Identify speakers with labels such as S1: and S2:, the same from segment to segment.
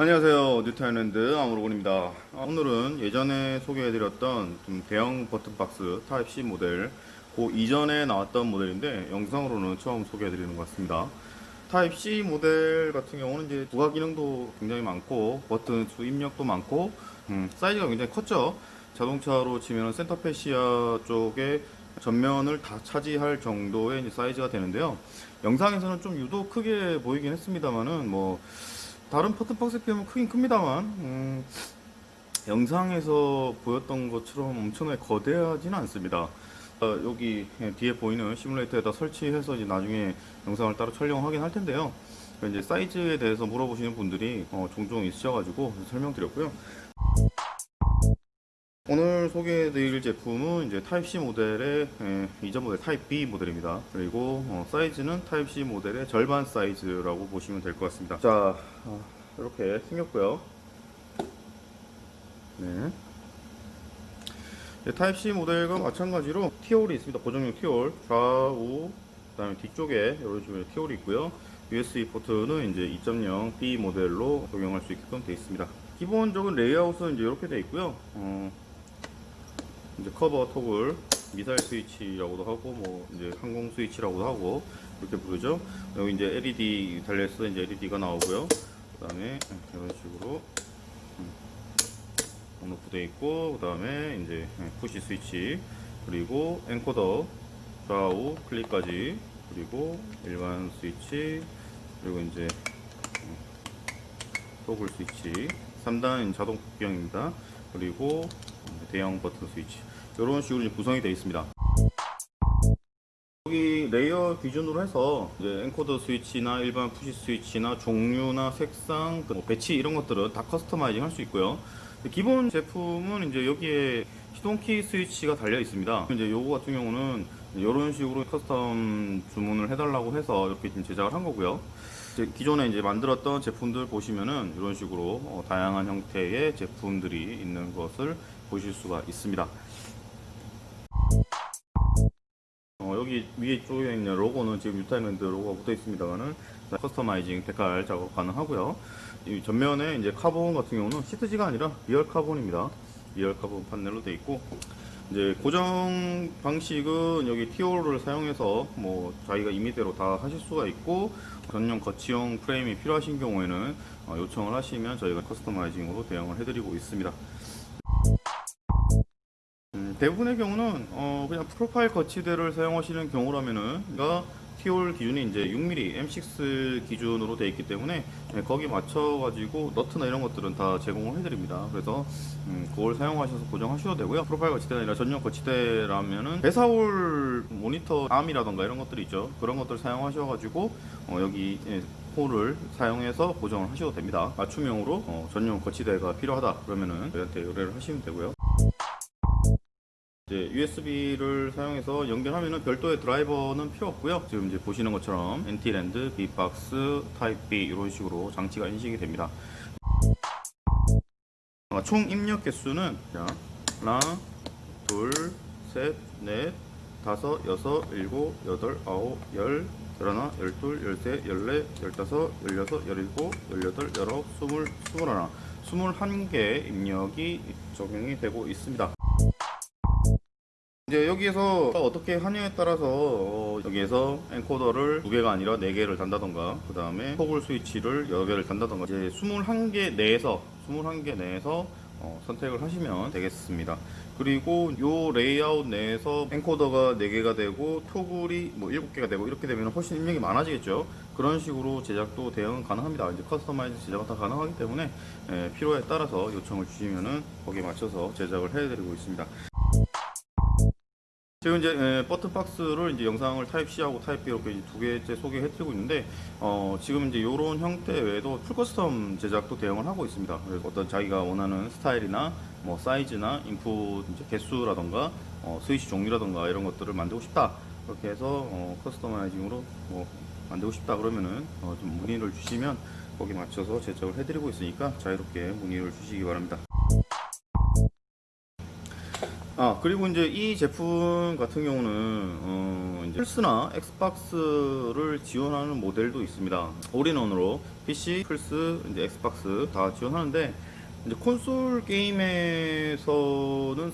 S1: 안녕하세요. 뉴타일랜드 아무로군입니다. 아, 오늘은 예전에 소개해드렸던 좀 대형 버튼박스 타입C 모델 그 이전에 나왔던 모델인데 영상으로는 처음 소개해드리는 것 같습니다. 타입C 모델 같은 경우는 이제 부가 기능도 굉장히 많고 버튼 수 입력도 많고 음, 사이즈가 굉장히 컸죠. 자동차로 치면 센터페시아 쪽에 전면을 다 차지할 정도의 사이즈가 되는데요. 영상에서는 좀 유독 크게 보이긴 했습니다만은 뭐 다른 버튼박스에 비하면 크긴 큽니다만 음, 영상에서 보였던 것처럼 엄청나게 거대하지는 않습니다. 어, 여기 뒤에 보이는 시뮬레이터에다 설치해서 이제 나중에 영상을 따로 촬영하긴 할 텐데요. 이제 사이즈에 대해서 물어보시는 분들이 어, 종종 있으셔가지고 설명드렸고요 오늘 소개해드릴 제품은 이제 타입C 모델의 에, 이전 모델 타입 B 모델입니다. 그리고 어, 사이즈는 타입C 모델의 절반 사이즈라고 보시면 될 것 같습니다. 자, 어, 이렇게 생겼고요. 네. 네, 타입C 모델과 마찬가지로 티올이 있습니다. 고정용 티올 좌우 그다음에 뒤쪽에 이런 식으로 티올이 있고요. USB 포트는 이제 2.0 B 모델로 적용할 수 있게끔 되어 있습니다. 기본적인 레이아웃은 이제 이렇게 되어 있고요. 어, 이제 커버 토글 미사일 스위치라고도 하고 뭐 이제 항공 스위치라고도 하고 이렇게 부르죠. 여기 이제 LED 달려있어 이제 LED가 나오고요. 그다음에 이런 식으로 on off 돼 있고 그다음에 이제 푸시 스위치 그리고 encoder 좌우 클릭까지 그리고 일반 스위치 그리고 이제 토글 스위치 3단 자동 복귀형입니다. 그리고 대형 버튼 스위치 이런 식으로 구성이 되어 있습니다. 여기 레이어 기준으로 해서 이제 encoder 스위치나 일반 push 스위치나 종류나 색상, 뭐 배치 이런 것들은 다 customizing 할 수 있고요. 기본 제품은 이제 여기에 시동키 스위치가 달려 있습니다. 이제 요거 같은 경우는 이런 식으로 custom 주문을 해달라고 해서 이렇게 지금 제작을 한 거고요. 기존에 이제 만들었던 제품들 보시면은 이런 식으로 어, 다양한 형태의 제품들이 있는 것을 보실 수가 있습니다. 어, 여기 위에 쪽에 있는 로고는 지금 뮤탈랜드 로고가 붙어 있습니다만은 customizing decal 작업 가능하고요. 이 전면에 이제 카본 같은 경우는 시트지가 아니라 real 카본입니다. real 카본 판넬로 되어 있고 이제 고정 방식은 여기 티오를 사용해서 뭐 자기가 임의대로 다 하실 수가 있고 전용 거치형 프레임이 필요하신 경우에는 어, 요청을 하시면 저희가 커스터마이징으로 대응을 해드리고 있습니다. 음, 대부분의 경우는 어, 그냥 프로파일 거치대를 사용하시는 경우라면은 가 티올 기준이 이제 6mm M6 기준으로 되어 있기 때문에 네, 거기 맞춰 가지고 너트나 이런 것들은 다 제공을 해드립니다. 그래서 음, 그걸 사용하셔서 고정하셔도 되고요. 프로파일 거치대가 아니라 전용 거치대라면은 배사올 모니터 암이라던가 이런 것들이 있죠. 그런 것들 사용하셔 가지고 어, 여기 예, 홀을 사용해서 고정을 하셔도 됩니다. 맞춤형으로 어, 전용 거치대가 필요하다 그러면은 저희한테 의뢰를 하시면 되고요. 이제 USB를 사용해서 연결하면은 별도의 드라이버는 필요 없고요. 지금 이제 보시는 것처럼 NT랜드, B박스, 타입 B 이런 식으로 장치가 인식이 됩니다. 어, 총 입력 개수는 자, 하나, 둘, 셋, 넷, 다섯, 여섯, 일곱, 여덟, 아홉, 열, 열하나, 열둘, 열셋, 열넷, 열다섯, 열여섯, 열일곱, 열여덟, 열아홉, 스물, 스물하나, 스물한 개 입력이 적용이 되고 있습니다. 이제 여기에서 어떻게 하냐에 따라서 어, 여기에서 엔코더를 두 개가 아니라 네 개를 단다던가 그 다음에 토글 스위치를 여러 개를 단다던가 이제 21개 내에서 21개 내에서 어, 선택을 하시면 되겠습니다. 그리고 요 레이아웃 내에서 encoder가 4개가 되고 toggle이 뭐 7개가 되고 이렇게 되면 훨씬 입력이 많아지겠죠. 그런 식으로 제작도 대응은 가능합니다. 이제 customize 제작은 다 가능하기 때문에 에, 필요에 따라서 요청을 주시면은 거기에 맞춰서 제작을 해드리고 있습니다. 지금 이제 에, 버튼 박스를 이제 영상을 타입 C하고 타입 B 이렇게 두 개째 소개해드리고 있는데 어, 지금 이제 이런 형태 외에도 full custom 제작도 대응을 하고 있습니다. 그래서 어떤 자기가 원하는 스타일이나 뭐 사이즈나 input 개수라던가 어, 스위치 종류라던가 이런 것들을 만들고 싶다 그렇게 해서 어, customizing으로 뭐 만들고 싶다 그러면은 어, 좀 문의를 주시면 거기 맞춰서 제작을 해드리고 있으니까 자유롭게 문의를 주시기 바랍니다. 아 그리고 이제 이 제품 같은 경우는 어 이제 플스나 엑스박스를 지원하는 모델도 있습니다. all-in-one으로 PC, 플스, 이제 엑스박스 다 지원하는데 이제 콘솔 게임에서는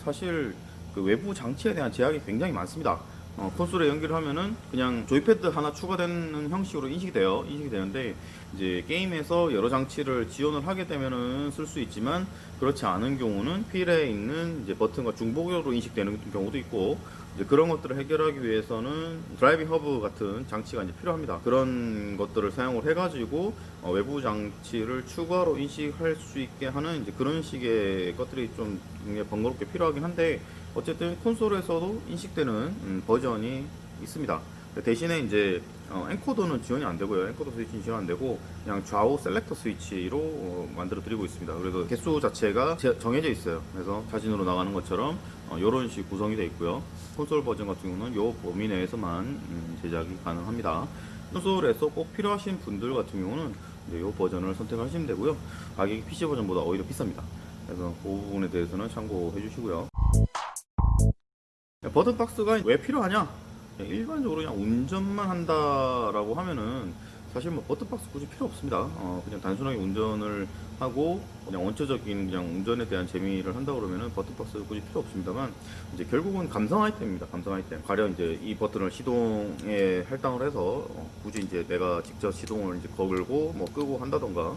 S1: 사실 그 외부 장치에 대한 제약이 굉장히 많습니다. 어, 콘솔에 연결을 하면은 그냥 joypad 하나 추가되는 형식으로 인식이 돼요. 인식이 되는데 이제 게임에서 여러 장치를 지원을 하게 되면은 쓸 수 있지만 그렇지 않은 경우는 휠에 있는 이제 버튼과 중복으로 인식되는 경우도 있고 이제 그런 것들을 해결하기 위해서는 driving hub 같은 장치가 이제 필요합니다. 그런 것들을 사용을 해 가지고 어, 외부 장치를 추가로 인식할 수 있게 하는 이제 그런 식의 것들이 좀 번거롭게 필요하긴 한데 어쨌든 콘솔에서도 인식되는 음, 버전이 있습니다. 대신에 이제 어, encoder는 지원이 안 되고요. encoder 스위치는 지원 안 되고 그냥 좌우 selector 스위치로 어, 만들어 드리고 있습니다. 그래서 개수 자체가 제- 정해져 있어요. 그래서 사진으로 나가는 것처럼 어, 이런 식 구성이 되어 있고요. 콘솔 버전 같은 경우는 이 범위 내에서만 음, 제작이 가능합니다. 콘솔에서 꼭 필요하신 분들 같은 경우는 이 버전을 선택하시면 되고요. 가격이 PC 버전보다 오히려 비쌉니다. 그래서 그 부분에 대해서는 참고해 주시고요. 버튼박스가 왜 필요하냐? 일반적으로 그냥 운전만 한다라고 하면은 사실 뭐 버튼박스 굳이 필요 없습니다. 어, 그냥 단순하게 운전을 하고 그냥 원초적인 그냥 운전에 대한 재미를 한다 그러면은 버튼박스 굳이 필요 없습니다만 이제 결국은 감성 아이템입니다. 감성 아이템. 가령 이제 이 버튼을 시동에 할당을 해서 어, 굳이 이제 내가 직접 시동을 이제 거글고 뭐 끄고 한다던가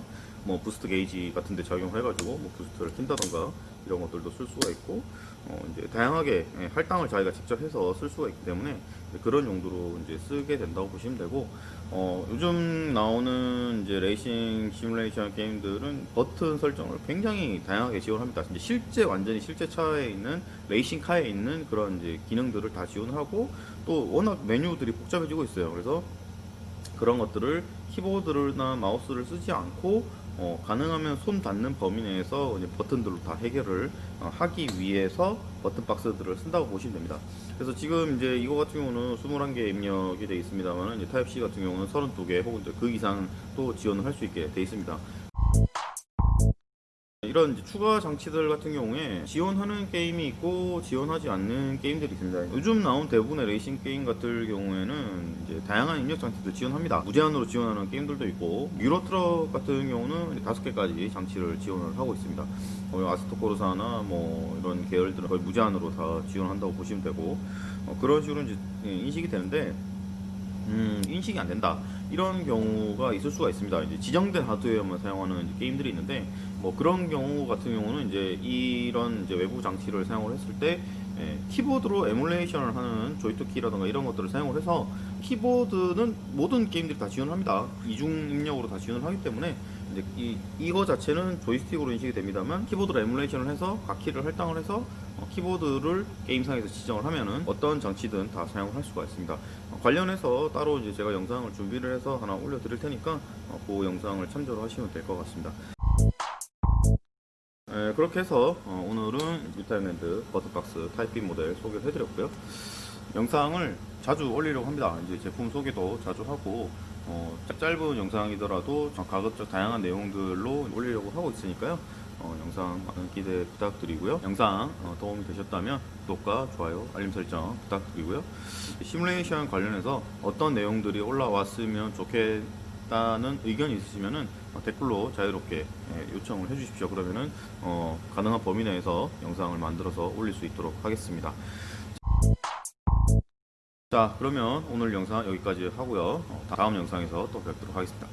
S1: 뭐 boost 게이지 같은 데 적용해가지고 뭐 boost를 킨다던가 이런 것들도 쓸 수가 있고 어 이제 다양하게 예, 할당을 자기가 직접 해서 쓸 수가 있기 때문에 그런 용도로 이제 쓰게 된다고 보시면 되고 어 요즘 나오는 이제 레이싱 시뮬레이션 게임들은 버튼 설정을 굉장히 다양하게 지원합니다. 이제 실제 완전히 실제 차에 있는 레이싱 카에 있는 그런 이제 기능들을 다 지원하고 또 워낙 메뉴들이 복잡해지고 있어요. 그래서 그런 것들을 키보드나 마우스를 쓰지 않고 어, 가능하면 손 닿는 범위 내에서 버튼들로 다 해결을 어, 하기 위해서 버튼 박스들을 쓴다고 보시면 됩니다. 그래서 지금 이제 이거 같은 경우는 21개 입력이 되어 있습니다만 타입 C 같은 경우는 32개 혹은 그 이상 또 지원을 할 수 있게 되어 있습니다. 이런 추가 장치들 같은 경우에 지원하는 게임이 있고 지원하지 않는 게임들이 있습니다. 요즘 나온 대부분의 레이싱 게임 같은 경우에는 이제 다양한 입력 장치들 지원합니다. 무제한으로 지원하는 게임들도 있고 유로트럭 같은 경우는 다섯 개까지 장치를 지원을 하고 있습니다. 어, 아스토코르사나 뭐 이런 계열들은 거의 무제한으로 다 지원한다고 보시면 되고 어, 그런 식으로 이제 인식이 되는데 음, 인식이 안 된다. 이런 경우가 있을 수가 있습니다. 이제 지정된 하드웨어만 사용하는 게임들이 있는데, 뭐 그런 경우 같은 경우는 이제 이런 이제 외부 장치를 사용을 했을 때, 예, 키보드로 에뮬레이션을 하는 조이스틱 키라든가 이런 것들을 사용을 해서 키보드는 모든 게임들이 다 지원합니다. 이중 입력으로 다 지원을 하기 때문에 이제 이, 이거 자체는 조이스틱으로 인식이 됩니다만 키보드로 emulation을 해서 각 키를 할당을 해서 어, 키보드를 게임상에서 지정을 하면은 어떤 장치든 다 사용을 할 수가 있습니다. 어, 관련해서 따로 이제 제가 영상을 준비를 해서 하나 올려 드릴 테니까 어, 그 영상을 참조를 하시면 될 것 같습니다. 에, 그렇게 해서 어, 오늘은 뮤탈랜드 버튼박스 타입 B 모델 소개를 해드렸고요. 영상을 자주 올리려고 합니다. 이제 제품 소개도 자주 하고 어, 짧- 짧은 영상이더라도 좀 가급적 다양한 내용들로 올리려고 하고 있으니까요. 어, 영상 많은 기대 부탁드리고요. 영상 어, 도움이 되셨다면 구독과 좋아요, 알림 설정 부탁드리고요. 시뮬레이션 관련해서 어떤 내용들이 올라왔으면 좋겠다는 의견이 있으시면은 어, 댓글로 자유롭게 예, 요청을 해주십시오. 그러면은 어, 가능한 범위 내에서 영상을 만들어서 올릴 수 있도록 하겠습니다. 자, 그러면 오늘 영상 여기까지 하고요. 어, 다음 영상에서 또 뵙도록 하겠습니다.